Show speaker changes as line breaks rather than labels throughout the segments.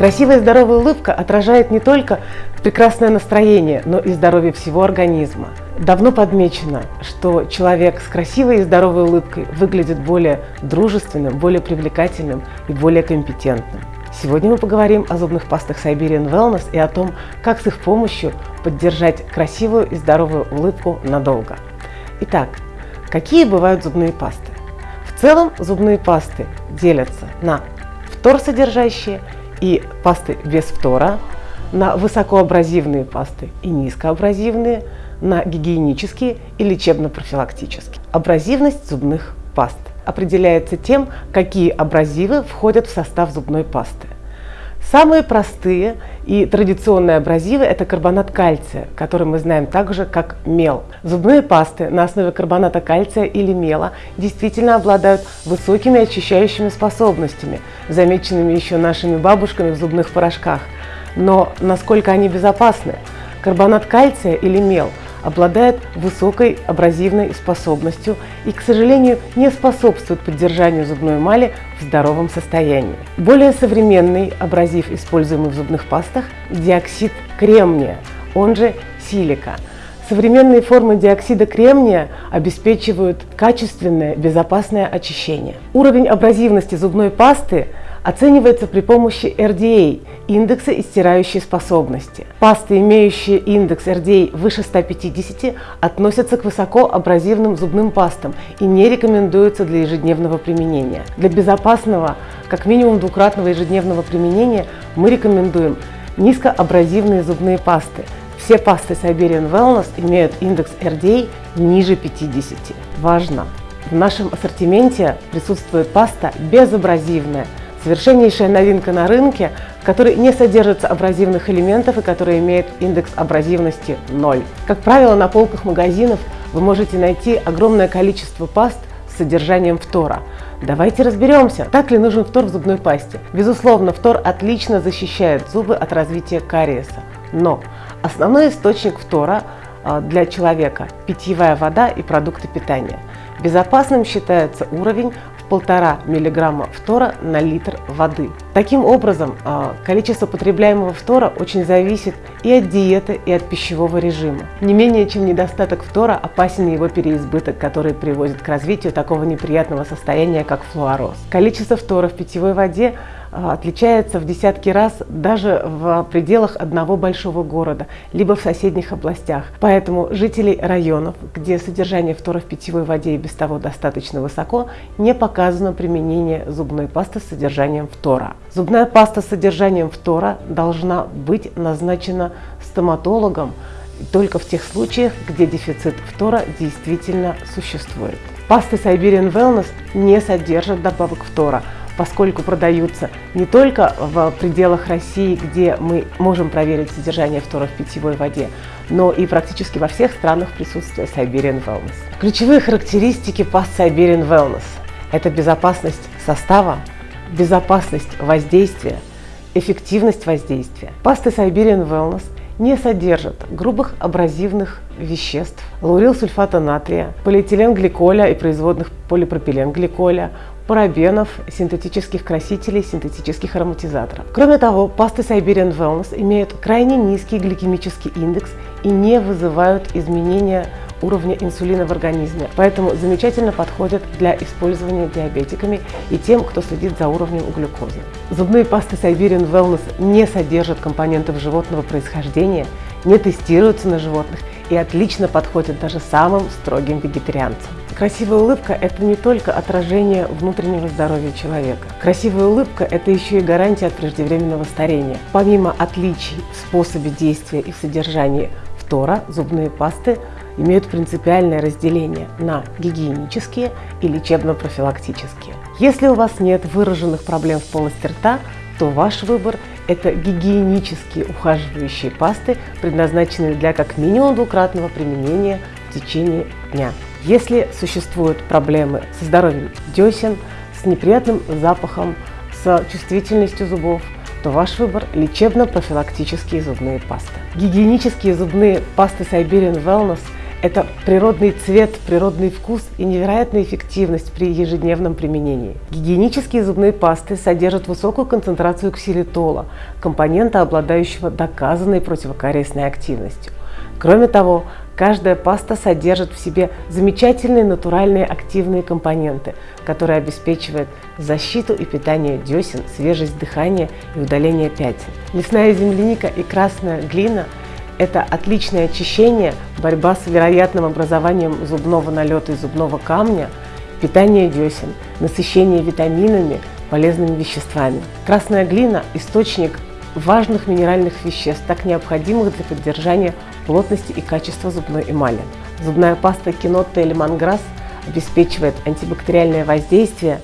Красивая и здоровая улыбка отражает не только прекрасное настроение, но и здоровье всего организма. Давно подмечено, что человек с красивой и здоровой улыбкой выглядит более дружественным, более привлекательным и более компетентным. Сегодня мы поговорим о зубных пастах Siberian Wellness и о том, как с их помощью поддержать красивую и здоровую улыбку надолго. Итак, какие бывают зубные пасты? В целом зубные пасты делятся на фторсодержащие и пасты без фтора, на высокоабразивные пасты и низкоабразивные, на гигиенические и лечебно-профилактические. Абразивность зубных паст определяется тем, какие абразивы входят в состав зубной пасты. Самые простые и традиционные абразивы – это карбонат кальция, который мы знаем также как мел. Зубные пасты на основе карбоната кальция или мела действительно обладают высокими очищающими способностями, замеченными еще нашими бабушками в зубных порошках. Но насколько они безопасны? Карбонат кальция или мел – обладает высокой абразивной способностью и, к сожалению, не способствует поддержанию зубной эмали в здоровом состоянии. Более современный абразив, используемый в зубных пастах, диоксид кремния, он же силика. Современные формы диоксида кремния обеспечивают качественное, безопасное очищение. Уровень абразивности зубной пасты оценивается при помощи RDA – индекса истирающей способности. Пасты, имеющие индекс RDA выше 150, относятся к высокоабразивным зубным пастам и не рекомендуются для ежедневного применения. Для безопасного, как минимум двукратного ежедневного применения мы рекомендуем низкоабразивные зубные пасты. Все пасты Siberian Wellness имеют индекс RDA ниже 50. Важно! В нашем ассортименте присутствует паста безабразивная – Совершеннейшая новинка на рынке, в которой не содержится абразивных элементов и который имеет индекс абразивности 0. Как правило, на полках магазинов вы можете найти огромное количество паст с содержанием фтора. Давайте разберемся, так ли нужен фтор в зубной пасте. Безусловно, фтор отлично защищает зубы от развития кариеса. Но основной источник фтора а, для человека – питьевая вода и продукты питания. Безопасным считается уровень 1,5 мг фтора на литр воды. Таким образом, а, количество потребляемого фтора очень зависит и от диеты, и от пищевого режима. Не менее чем недостаток фтора опасен его переизбыток, который приводит к развитию такого неприятного состояния, как флуороз. Количество фтора в питьевой воде отличается в десятки раз даже в пределах одного большого города, либо в соседних областях. Поэтому жителей районов, где содержание фтора в питьевой воде и без того достаточно высоко, не показано применение зубной пасты с содержанием фтора. Зубная паста с содержанием фтора должна быть назначена стоматологом только в тех случаях, где дефицит фтора действительно существует. Пасты Siberian Wellness не содержат добавок фтора – поскольку продаются не только в пределах России, где мы можем проверить содержание фтора в питьевой воде, но и практически во всех странах присутствия Siberian Wellness. Ключевые характеристики паст Siberian Wellness – это безопасность состава, безопасность воздействия, эффективность воздействия. Пасты Siberian Wellness не содержат грубых абразивных веществ, лаурилсульфата натрия, полиэтиленгликоля и производных полипропиленгликоля, парабенов, синтетических красителей, синтетических ароматизаторов. Кроме того, пасты Siberian Wellness имеют крайне низкий гликемический индекс и не вызывают изменения уровня инсулина в организме, поэтому замечательно подходят для использования диабетиками и тем, кто следит за уровнем глюкозы. Зубные пасты Siberian Wellness не содержат компонентов животного происхождения, не тестируются на животных и отлично подходят даже самым строгим вегетарианцам. Красивая улыбка – это не только отражение внутреннего здоровья человека. Красивая улыбка – это еще и гарантия от преждевременного старения. Помимо отличий в способе действия и в содержании фтора, зубные пасты имеют принципиальное разделение на гигиенические и лечебно-профилактические. Если у вас нет выраженных проблем в полости рта, то ваш выбор – это гигиенические ухаживающие пасты, предназначенные для как минимум двукратного применения в течение дня. Если существуют проблемы со здоровьем десен, с неприятным запахом, с чувствительностью зубов, то ваш выбор – лечебно-профилактические зубные пасты. Гигиенические зубные пасты Siberian Wellness – Это природный цвет, природный вкус и невероятная эффективность при ежедневном применении. Гигиенические зубные пасты содержат высокую концентрацию ксилитола, компонента, обладающего доказанной противокариесной активностью. Кроме того, каждая паста содержит в себе замечательные натуральные активные компоненты, которые обеспечивают защиту и питание десен, свежесть дыхания и удаление пятен. Лесная земляника и красная глина – это отличное очищение, борьба с вероятным образованием зубного налета и зубного камня, питание десен, насыщение витаминами, полезными веществами. Красная глина – источник важных минеральных веществ, так необходимых для поддержания плотности и качества зубной эмали. Зубная паста Кинотта или Манграсс обеспечивает антибактериальное воздействие,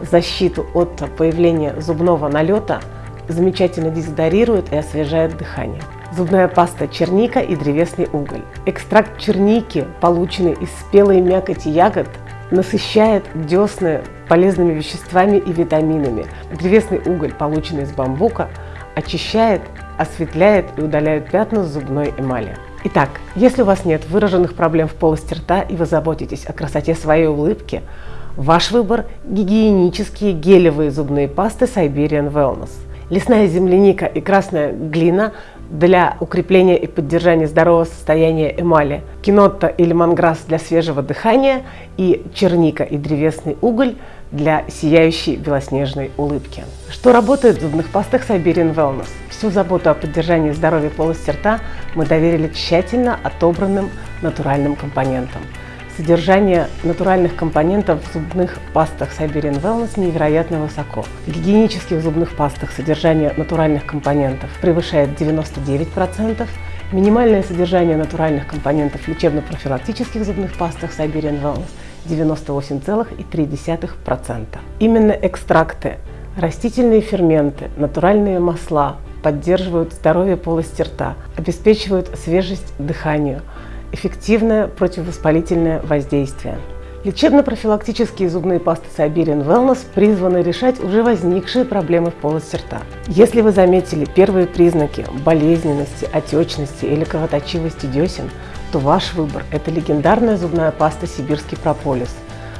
защиту от появления зубного налета, замечательно дезодорирует и освежает дыхание зубная паста черника и древесный уголь. Экстракт черники, полученный из спелой мякоти ягод, насыщает десны полезными веществами и витаминами. Древесный уголь, полученный из бамбука, очищает, осветляет и удаляет пятна с зубной эмали. Итак, если у вас нет выраженных проблем в полости рта и вы заботитесь о красоте своей улыбки, ваш выбор – гигиенические гелевые зубные пасты Siberian Wellness. Лесная земляника и красная глина для укрепления и поддержания здорового состояния эмали, кинотта или манграсс для свежего дыхания и черника и древесный уголь для сияющей белоснежной улыбки. Что работает в зубных пастах Siberian Wellness? Всю заботу о поддержании здоровья полости рта мы доверили тщательно отобранным натуральным компонентам – Содержание натуральных компонентов в зубных пастах Siberian Wellness невероятно высоко. В гигиенических зубных пастах содержание натуральных компонентов превышает 99%, минимальное содержание натуральных компонентов в лечебно-профилактических зубных пастах Siberian Wellness 98,3%. Именно экстракты, растительные ферменты, натуральные масла поддерживают здоровье полости рта, обеспечивают свежесть дыханию, эффективное противовоспалительное воздействие. Лечебно-профилактические зубные пасты Siberian Wellness призваны решать уже возникшие проблемы в полости рта. Если вы заметили первые признаки болезненности, отечности или кровоточивости десен, то ваш выбор – это легендарная зубная паста «Сибирский прополис».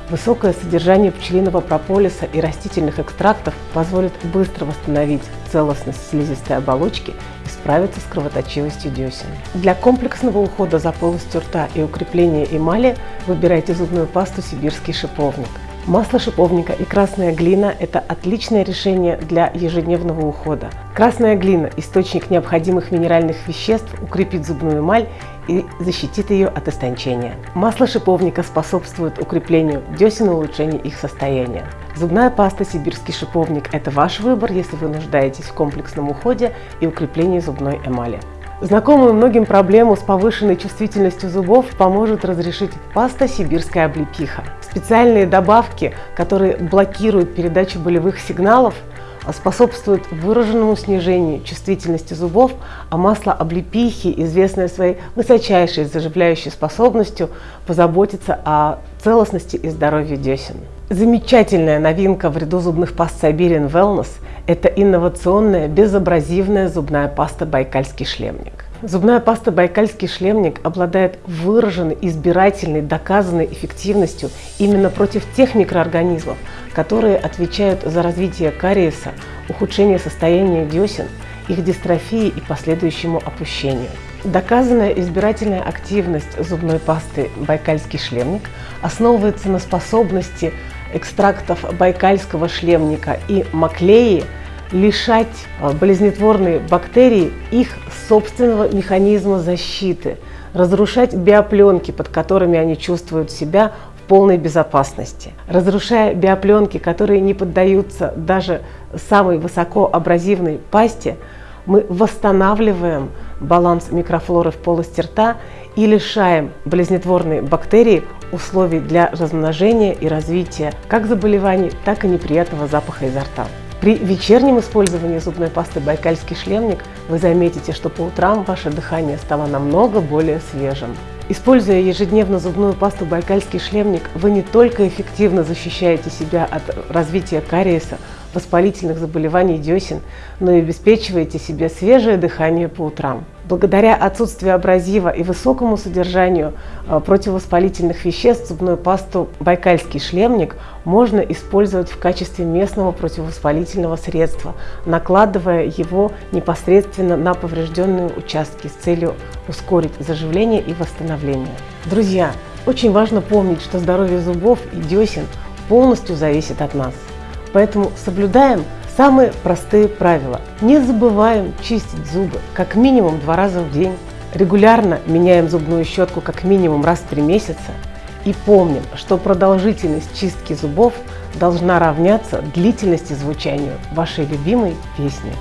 Высокое содержание пчелиного прополиса и растительных экстрактов позволит быстро восстановить целостность слизистой оболочки справиться с кровоточивостью десен. Для комплексного ухода за полостью рта и укрепления эмали выбирайте зубную пасту «Сибирский шиповник». Масло шиповника и красная глина – это отличное решение для ежедневного ухода. Красная глина – источник необходимых минеральных веществ, укрепит зубную эмаль и защитит ее от истончения. Масло шиповника способствует укреплению десен и улучшению их состояния. Зубная паста «Сибирский шиповник» – это ваш выбор, если вы нуждаетесь в комплексном уходе и укреплении зубной эмали. Знакомую многим проблему с повышенной чувствительностью зубов поможет разрешить паста «Сибирская облепиха». Специальные добавки, которые блокируют передачу болевых сигналов, способствуют выраженному снижению чувствительности зубов, а масло облепихи, известное своей высочайшей заживляющей способностью, позаботится о целостности и здоровье десен. Замечательная новинка в ряду зубных паст Siberian Wellness – это инновационная безабразивная зубная паста «Байкальский шлемник». Зубная паста «Байкальский шлемник» обладает выраженной, избирательной, доказанной эффективностью именно против тех микроорганизмов, которые отвечают за развитие кариеса, ухудшение состояния десен, их дистрофии и последующему опущению. Доказанная избирательная активность зубной пасты «Байкальский шлемник» основывается на способности экстрактов байкальского шлемника и маклеи лишать а, болезнетворные бактерии их собственного механизма защиты, разрушать биопленки, под которыми они чувствуют себя полной безопасности. Разрушая биопленки, которые не поддаются даже самой высокоабразивной пасте, мы восстанавливаем баланс микрофлоры в полости рта и лишаем болезнетворные бактерии условий для размножения и развития как заболеваний, так и неприятного запаха изо рта. При вечернем использовании зубной пасты «Байкальский шлемник» вы заметите, что по утрам ваше дыхание стало намного более свежим. Используя ежедневно зубную пасту «Байкальский шлемник», вы не только эффективно защищаете себя от развития кариеса, воспалительных заболеваний десен, но и обеспечиваете себе свежее дыхание по утрам. Благодаря отсутствию абразива и высокому содержанию э, противовоспалительных веществ зубную пасту «Байкальский шлемник» можно использовать в качестве местного противовоспалительного средства, накладывая его непосредственно на поврежденные участки с целью ускорить заживление и восстановление. Друзья, очень важно помнить, что здоровье зубов и десен полностью зависит от нас. Поэтому соблюдаем Самые простые правила. Не забываем чистить зубы как минимум два раза в день. Регулярно меняем зубную щетку как минимум раз в три месяца. И помним, что продолжительность чистки зубов должна равняться длительности звучанию вашей любимой песни.